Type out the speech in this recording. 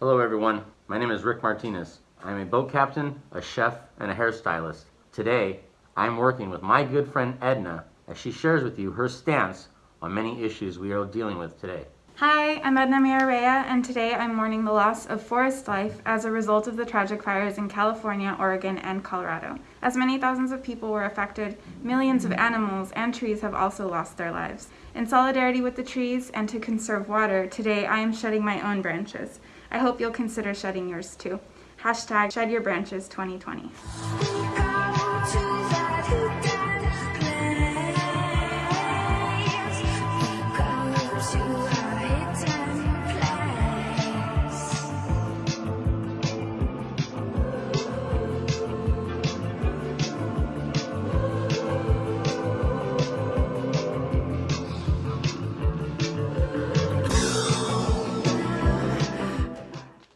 Hello everyone, my name is Rick Martinez. I'm a boat captain, a chef, and a hairstylist. Today, I'm working with my good friend Edna as she shares with you her stance on many issues we are dealing with today. Hi, I'm Edna Mireya, and today I'm mourning the loss of forest life as a result of the tragic fires in California, Oregon, and Colorado. As many thousands of people were affected, millions of animals and trees have also lost their lives. In solidarity with the trees and to conserve water, today I am shedding my own branches. I hope you'll consider shedding yours too. Hashtag Shed Your Branches 2020.